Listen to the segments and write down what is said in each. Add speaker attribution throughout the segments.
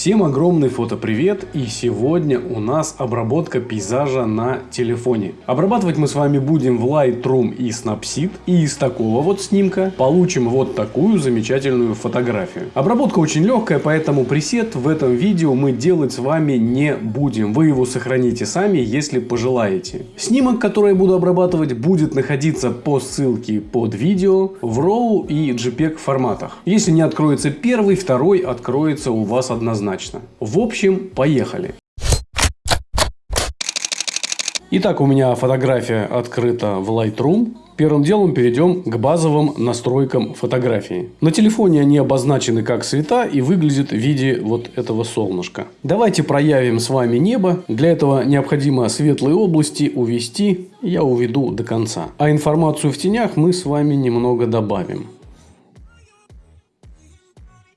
Speaker 1: Всем огромный фотопривет и сегодня у нас обработка пейзажа на телефоне. Обрабатывать мы с вами будем в Lightroom и Snapseed и из такого вот снимка получим вот такую замечательную фотографию. Обработка очень легкая, поэтому пресет в этом видео мы делать с вами не будем. Вы его сохраните сами, если пожелаете. Снимок, который я буду обрабатывать, будет находиться по ссылке под видео в RAW и JPEG форматах. Если не откроется первый, второй откроется у вас однозначно однозначно. В общем, поехали. Итак, у меня фотография открыта в Lightroom. Первым делом перейдем к базовым настройкам фотографии. На телефоне они обозначены как цвета и выглядят в виде вот этого солнышка. Давайте проявим с вами небо. Для этого необходимо светлые области увести. Я уведу до конца. А информацию в тенях мы с вами немного добавим.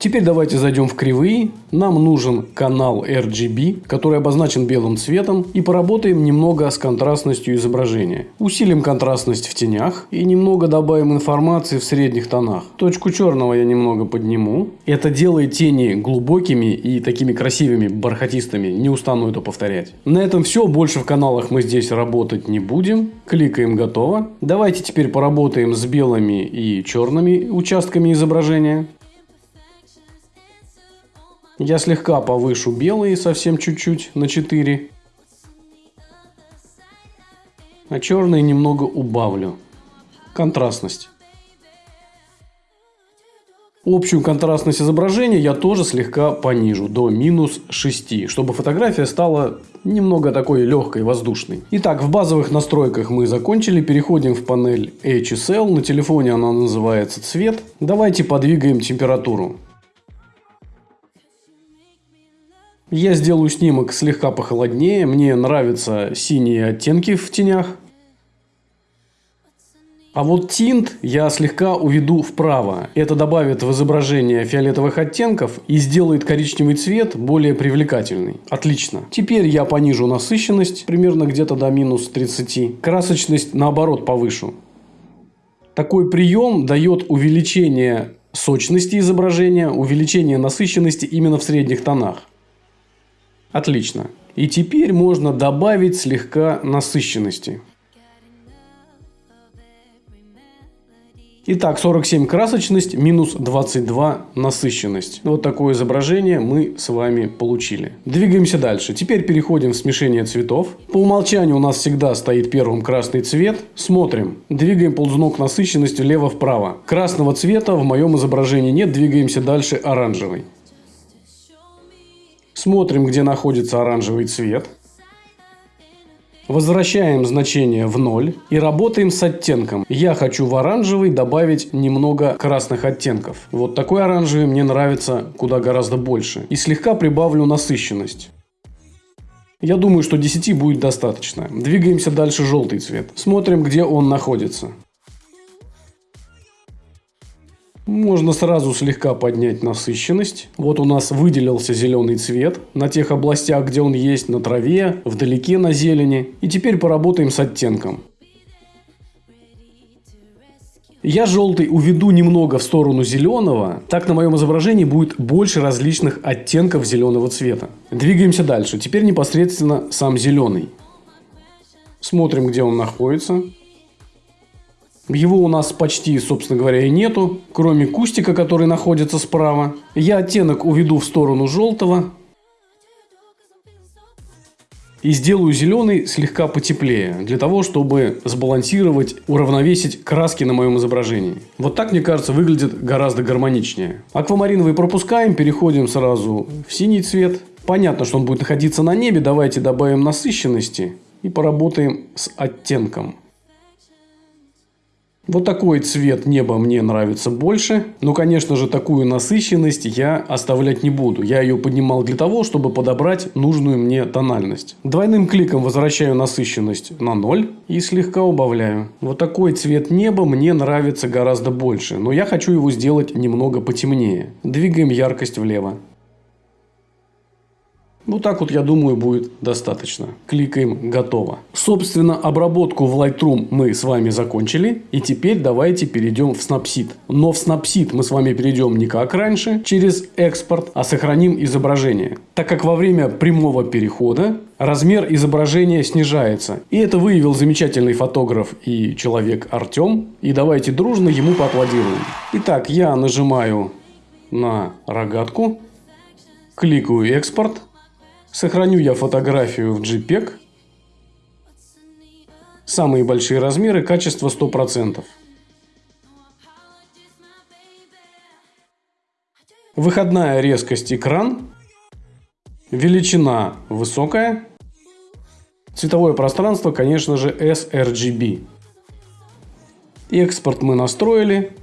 Speaker 1: Теперь давайте зайдем в кривые. Нам нужен канал RGB, который обозначен белым цветом. И поработаем немного с контрастностью изображения. Усилим контрастность в тенях. И немного добавим информации в средних тонах. Точку черного я немного подниму. Это делает тени глубокими и такими красивыми, бархатистыми. Не устану это повторять. На этом все. Больше в каналах мы здесь работать не будем. Кликаем готово. Давайте теперь поработаем с белыми и черными участками изображения. Я слегка повышу белые, совсем чуть-чуть, на 4. А черные немного убавлю. Контрастность. Общую контрастность изображения я тоже слегка понижу до минус 6, чтобы фотография стала немного такой легкой, воздушной. Итак, в базовых настройках мы закончили. Переходим в панель HSL. На телефоне она называется цвет. Давайте подвигаем температуру. Я сделаю снимок слегка похолоднее. Мне нравятся синие оттенки в тенях. А вот тинт я слегка уведу вправо. Это добавит в изображение фиолетовых оттенков и сделает коричневый цвет более привлекательный. Отлично. Теперь я понижу насыщенность примерно где-то до минус 30. Красочность наоборот повышу. Такой прием дает увеличение сочности изображения, увеличение насыщенности именно в средних тонах. Отлично. И теперь можно добавить слегка насыщенности. Итак, 47 красочность, минус 22 насыщенность. Вот такое изображение мы с вами получили. Двигаемся дальше. Теперь переходим в смешение цветов. По умолчанию у нас всегда стоит первым красный цвет. Смотрим. Двигаем ползунок насыщенности влево-вправо. Красного цвета в моем изображении нет. Двигаемся дальше оранжевый. Смотрим, где находится оранжевый цвет. Возвращаем значение в 0 и работаем с оттенком. Я хочу в оранжевый добавить немного красных оттенков. Вот такой оранжевый мне нравится куда гораздо больше. И слегка прибавлю насыщенность. Я думаю, что 10 будет достаточно. Двигаемся дальше желтый цвет. Смотрим, где он находится. Можно сразу слегка поднять насыщенность. Вот у нас выделился зеленый цвет на тех областях, где он есть, на траве, вдалеке на зелени. И теперь поработаем с оттенком. Я желтый уведу немного в сторону зеленого, так на моем изображении будет больше различных оттенков зеленого цвета. Двигаемся дальше. Теперь непосредственно сам зеленый. Смотрим, где он находится. Его у нас почти, собственно говоря, и нету, кроме кустика, который находится справа. Я оттенок уведу в сторону желтого. И сделаю зеленый слегка потеплее, для того, чтобы сбалансировать, уравновесить краски на моем изображении. Вот так, мне кажется, выглядит гораздо гармоничнее. Аквамариновый пропускаем, переходим сразу в синий цвет. Понятно, что он будет находиться на небе, давайте добавим насыщенности и поработаем с оттенком. Вот такой цвет неба мне нравится больше. Но, конечно же, такую насыщенность я оставлять не буду. Я ее поднимал для того, чтобы подобрать нужную мне тональность. Двойным кликом возвращаю насыщенность на 0 и слегка убавляю. Вот такой цвет неба мне нравится гораздо больше. Но я хочу его сделать немного потемнее. Двигаем яркость влево. Вот так вот, я думаю, будет достаточно. Кликаем «Готово». Собственно, обработку в Lightroom мы с вами закончили. И теперь давайте перейдем в Snapseed. Но в Snapseed мы с вами перейдем не как раньше, через экспорт, а сохраним изображение. Так как во время прямого перехода размер изображения снижается. И это выявил замечательный фотограф и человек Артем. И давайте дружно ему поаплодируем. Итак, я нажимаю на рогатку, кликаю «Экспорт». Сохраню я фотографию в JPEG. Самые большие размеры, качество 100%. Выходная резкость экран. Величина высокая. Цветовое пространство, конечно же, sRGB. Экспорт мы настроили.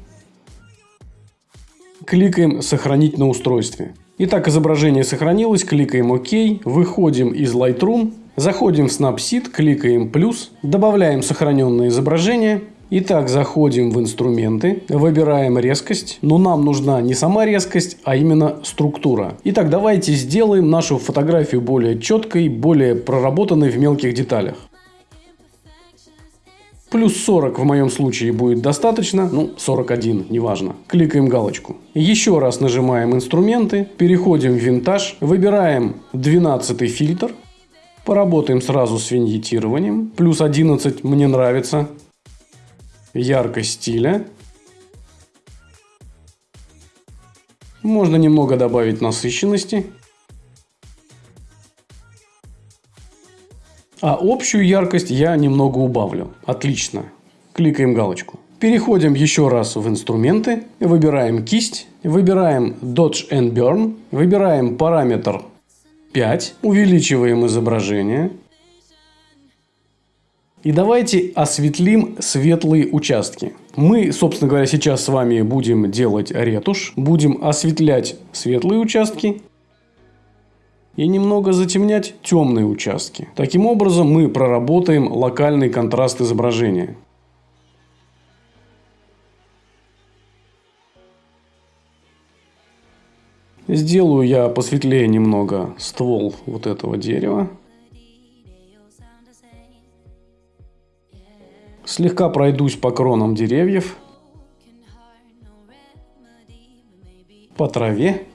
Speaker 1: Кликаем «Сохранить на устройстве». Итак, изображение сохранилось, кликаем ОК, выходим из Lightroom, заходим в Snapseed, кликаем плюс, добавляем сохраненное изображение. Итак, заходим в инструменты, выбираем резкость, но нам нужна не сама резкость, а именно структура. Итак, давайте сделаем нашу фотографию более четкой, более проработанной в мелких деталях. Плюс 40 в моем случае будет достаточно, ну 41, неважно. Кликаем галочку. Еще раз нажимаем инструменты, переходим в винтаж, выбираем 12 фильтр. Поработаем сразу с виньетированием. Плюс 11 мне нравится. Яркость стиля. Можно немного добавить насыщенности. А общую яркость я немного убавлю. Отлично. Кликаем галочку. Переходим еще раз в инструменты, выбираем кисть, выбираем Dodge and Burn, выбираем параметр 5, увеличиваем изображение. И давайте осветлим светлые участки. Мы, собственно говоря, сейчас с вами будем делать ретушь, будем осветлять светлые участки и немного затемнять темные участки. Таким образом мы проработаем локальный контраст изображения. Сделаю я посветлее немного ствол вот этого дерева. Слегка пройдусь по кронам деревьев. По траве.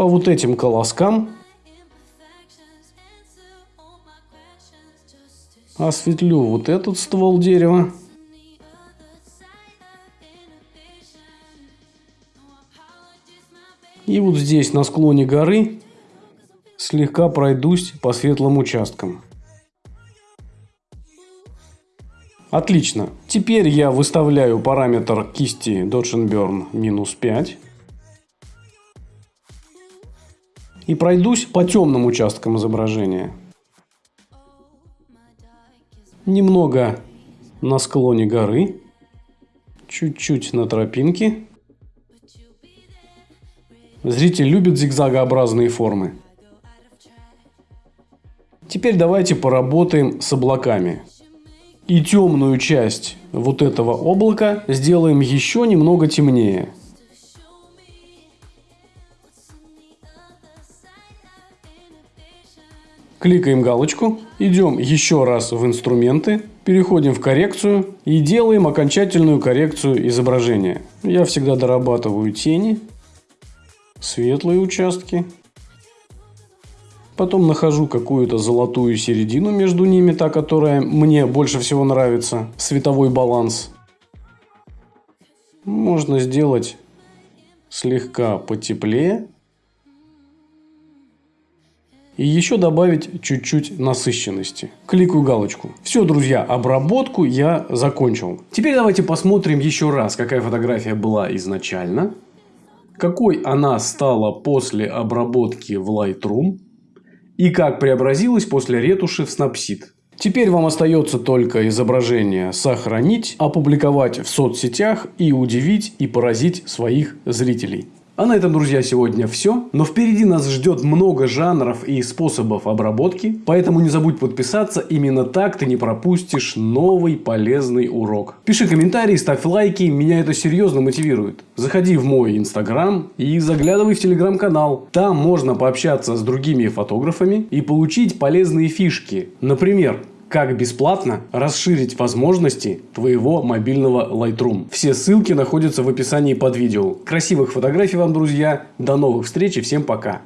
Speaker 1: По вот этим колоскам осветлю вот этот ствол дерева. И вот здесь на склоне горы слегка пройдусь по светлым участкам. Отлично. Теперь я выставляю параметр кисти Dodge Burn минус 5. И пройдусь по темным участкам изображения. Немного на склоне горы, чуть-чуть на тропинке. Зритель любит зигзагообразные формы. Теперь давайте поработаем с облаками. И темную часть вот этого облака сделаем еще немного темнее – Кликаем галочку, идем еще раз в инструменты, переходим в коррекцию и делаем окончательную коррекцию изображения. Я всегда дорабатываю тени, светлые участки. Потом нахожу какую-то золотую середину между ними, та, которая мне больше всего нравится, световой баланс. Можно сделать слегка потеплее и еще добавить чуть-чуть насыщенности. Кликаю галочку. Все, друзья, обработку я закончил. Теперь давайте посмотрим еще раз, какая фотография была изначально, какой она стала после обработки в Lightroom и как преобразилась после ретуши в Snapseed. Теперь вам остается только изображение сохранить, опубликовать в соцсетях и удивить и поразить своих зрителей. А на этом, друзья, сегодня все. Но впереди нас ждет много жанров и способов обработки. Поэтому не забудь подписаться. Именно так ты не пропустишь новый полезный урок. Пиши комментарии, ставь лайки. Меня это серьезно мотивирует. Заходи в мой инстаграм и заглядывай в телеграм-канал. Там можно пообщаться с другими фотографами и получить полезные фишки. Например, как бесплатно расширить возможности твоего мобильного Lightroom. Все ссылки находятся в описании под видео. Красивых фотографий вам, друзья. До новых встреч и всем пока.